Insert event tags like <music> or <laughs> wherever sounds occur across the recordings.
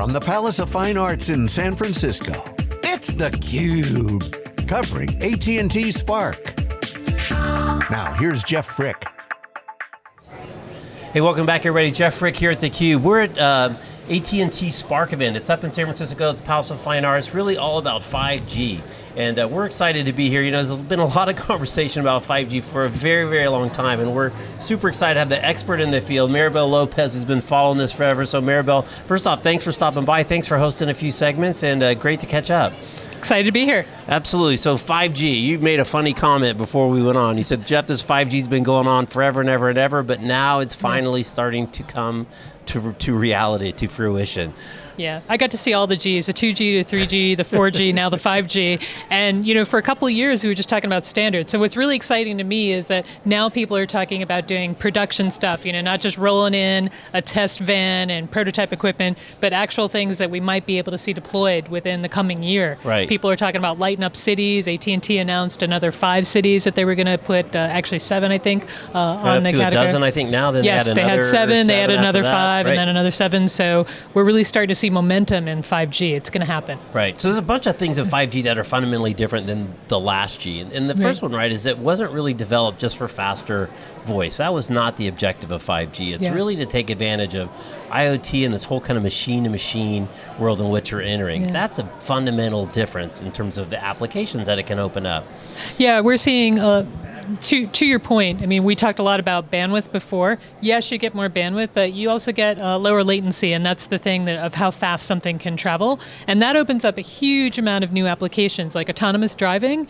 From the Palace of Fine Arts in San Francisco, it's theCUBE. Covering AT&T Spark. Now here's Jeff Frick. Hey, welcome back everybody. Jeff Frick here at theCUBE. We're at uh, AT&T Spark event. It's up in San Francisco at the Palace of Fine Arts, really all about 5G. And uh, we're excited to be here. You know, there's been a lot of <laughs> conversation about 5G for a very, very long time, and we're super excited to have the expert in the field, Maribel Lopez, who's been following this forever. So Maribel, first off, thanks for stopping by. Thanks for hosting a few segments, and uh, great to catch up. Excited to be here. Absolutely. So 5G, you made a funny comment before we went on. You said, Jeff, this 5G's been going on forever and ever and ever, but now it's finally starting to come to, to reality, to fruition. Yeah, I got to see all the Gs, the 2G, the 3G, the 4G, <laughs> now the 5G. And you know, for a couple of years we were just talking about standards. So what's really exciting to me is that now people are talking about doing production stuff, you know, not just rolling in a test van and prototype equipment, but actual things that we might be able to see deployed within the coming year. Right. People are talking about lighting up cities. AT&T announced another five cities that they were going to put, uh, actually seven, I think, uh, on the to category. a dozen, I think now. Then yes, they had, they had seven, seven, they added another that, five, right. and then another seven. So we're really starting to see momentum in 5G. It's going to happen. Right. So there's a bunch of things in 5G that are fundamentally different than the last G. And, and the first Right. one, right, is it wasn't really developed just for faster voice. That was not the objective of 5G. It's Yeah. really to take advantage of IoT and this whole kind of machine-to-machine world in which you're entering. Yeah. That's a fundamental difference in terms of the applications that it can open up. Yeah, we're seeing. Uh, to, to your point, I mean, we talked a lot about bandwidth before. Yes, you get more bandwidth, but you also get uh, lower latency, and that's the thing that, of how fast something can travel. And that opens up a huge amount of new applications, like autonomous driving.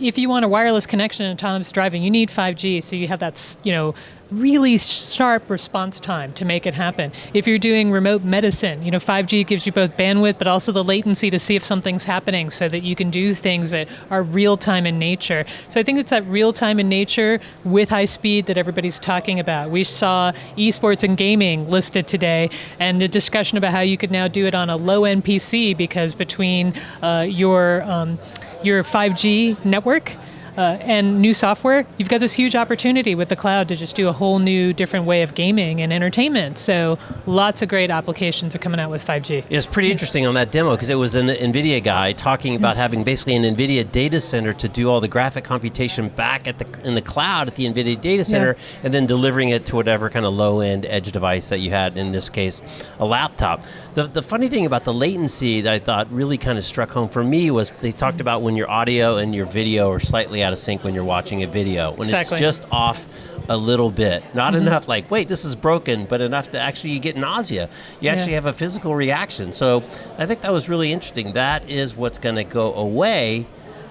If you want a wireless connection in autonomous driving, you need 5G, so you have that, you know, really sharp response time to make it happen. If you're doing remote medicine, you know, 5G gives you both bandwidth, but also the latency to see if something's happening so that you can do things that are real time in nature. So I think it's that real time in nature with high speed that everybody's talking about. We saw esports and gaming listed today and a discussion about how you could now do it on a low end PC because between uh, your, um, your 5G network uh, and new software, you've got this huge opportunity with the cloud to just do a whole new, different way of gaming and entertainment. So lots of great applications are coming out with 5G. It's pretty interesting on that demo because it was an NVIDIA guy talking about Yes. having basically an NVIDIA data center to do all the graphic computation back at the in the cloud at the NVIDIA data center and then delivering it to whatever kind of low-end edge device that you had, in this case, a laptop. The, the funny thing about the latency that I thought really kind of struck home for me was they talked about when your audio and your video are slightly out of sync when you're watching a video. When Exactly. it's just off a little bit. Not Mm-hmm. enough like, wait, this is broken, but enough to actually you get nausea. You actually Yeah. have a physical reaction. So I think that was really interesting. That is what's going to go away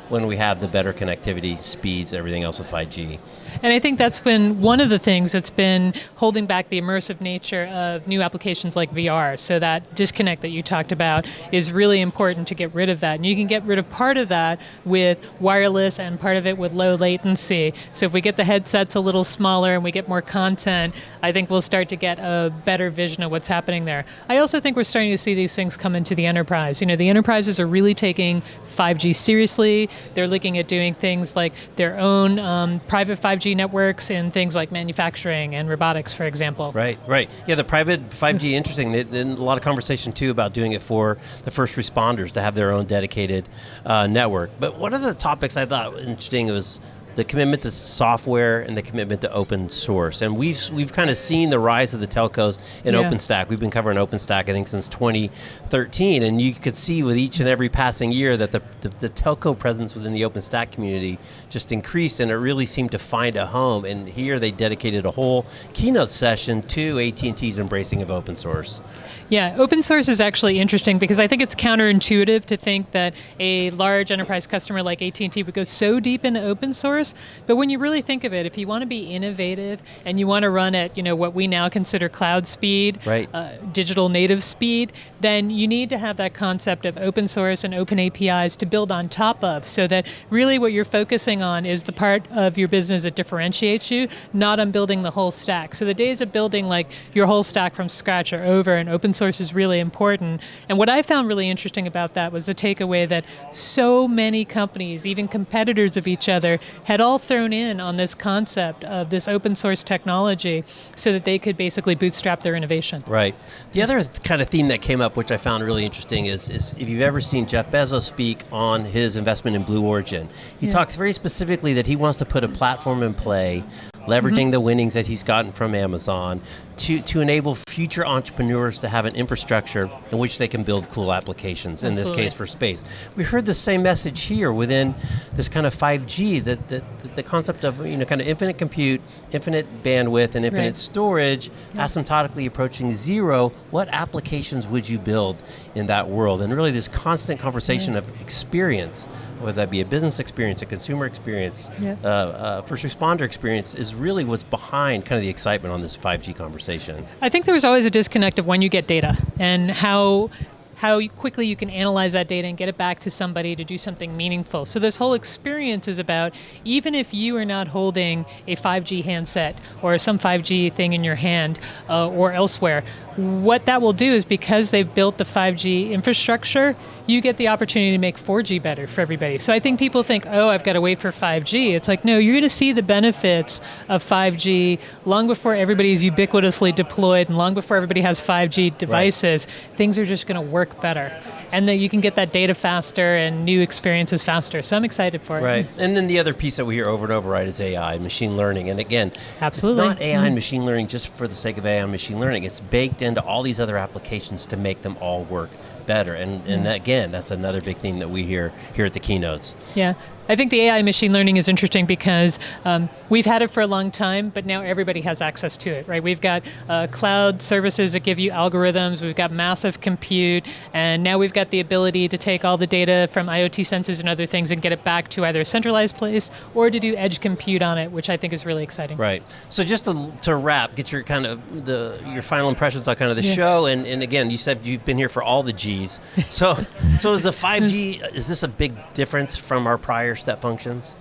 when we have the better connectivity, speeds, everything else with 5G. And I think that's been one of the things that's been holding back the immersive nature of new applications like VR. So that disconnect that you talked about is really important to get rid of that. And you can get rid of part of that with wireless and part of it with low latency. So if we get the headsets a little smaller and we get more content, I think we'll start to get a better vision of what's happening there. I also think we're starting to see these things come into the enterprise. You know, the enterprises are really taking 5G seriously. They're looking at doing things like their own um, private 5G networks in things like manufacturing and robotics, for example. Right, right. Yeah, the private 5G, interesting. There- there's a lot of conversation too about doing it for the first responders to have their own dedicated uh, network. But one of the topics I thought was interesting was the commitment to software and the commitment to open source. And we've we've kind of seen the rise of the telcos in Yeah. OpenStack. We've been covering OpenStack, I think, since 2013. And you could see with each and every passing year that the, the, the telco presence within the OpenStack community just increased and it really seemed to find a home. And here they dedicated a whole keynote session to AT&T's embracing of open source. Yeah, open source is actually interesting because I think it's counterintuitive to think that a large enterprise customer like AT&T would go so deep into open source. But when you really think of it, if you want to be innovative and you want to run at you know what we now consider cloud speed, Right. uh, digital native speed, then you need to have that concept of open source and open APIs to build on top of, so that really what you're focusing on is the part of your business that differentiates you, not on building the whole stack. So the days of building like your whole stack from scratch are over, and open source is really important. And what I found really interesting about that was the takeaway that so many companies, even competitors of each other, have had all thrown in on this concept of this open source technology so that they could basically bootstrap their innovation. Right. The other th- kind of theme that came up, which I found really interesting, is, is if you've ever seen Jeff Bezos speak on his investment in Blue Origin, he Yeah. talks very specifically that he wants to put a platform in play leveraging the winnings that he's gotten from Amazon to, to enable future entrepreneurs to have an infrastructure in which they can build cool applications, in this case for space. We heard the same message here within this kind of 5G, that, that, that the concept of you know kind of infinite compute, infinite bandwidth, and infinite Right. storage, asymptotically approaching zero, what applications would you build in that world? And really this constant conversation of experience, whether that be a business experience, a consumer experience, Yeah. uh, uh, first responder experience, is really what's behind kind of the excitement on this 5G conversation. I think there was always a disconnect of when you get data and how how quickly you can analyze that data and get it back to somebody to do something meaningful. So this whole experience is about even if you are not holding a 5G handset or some 5G thing in your hand uh, or elsewhere, what that will do is because they've built the 5G infrastructure, you get the opportunity to make 4G better for everybody. So I think people think, oh, I've got to wait for 5G. It's like, no, you're going to see the benefits of 5G long before everybody's ubiquitously deployed and long before everybody has 5G devices. Things are just going to work better. And then you can get that data faster and new experiences faster. So I'm excited for it. Right. And then the other piece that we hear over and over, right, is AI, machine learning. And again, Absolutely. it's not AI and mm-hmm. machine learning just for the sake of AI and machine learning. It's baked into all these other applications to make them all work better. And, and again, that's another big thing that we hear here at the keynotes. Yeah. I think the AI machine learning is interesting because um, we've had it for a long time, but now everybody has access to it, right? We've got uh, cloud services that give you algorithms, we've got massive compute, and now we've got the ability to take all the data from IoT sensors and other things and get it back to either a centralized place or to do edge compute on it, which I think is really exciting. Right. So just to, to wrap, get your kind of the your final impressions on kind of the Yeah. show, and, and again, you said you've been here for all the G's. So <laughs> so is the five G is this a big difference from our prior step functions?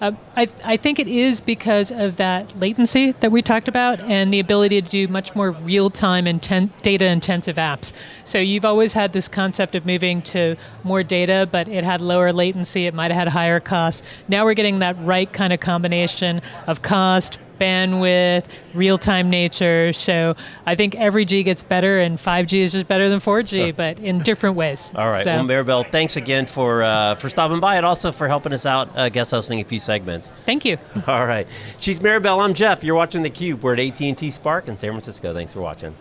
Uh, I, I think it is because of that latency that we talked about and the ability to do much more real-time inten- data-intensive apps. So you've always had this concept of moving to more data, but it had lower latency. It might have had higher costs. Now we're getting that right kind of combination of cost, bandwidth, real-time nature. So I think every G gets better, and 5G is just better than 4G, but in different ways. <laughs> All right. So- Well, Maribel, thanks again for uh, for stopping by and also for helping us out, uh, guest hosting a few segments. Thank you. <laughs> All right. She's Maribel. I'm Jeff. You're watching theCUBE. We're at AT&T Spark in San Francisco. Thanks for watching.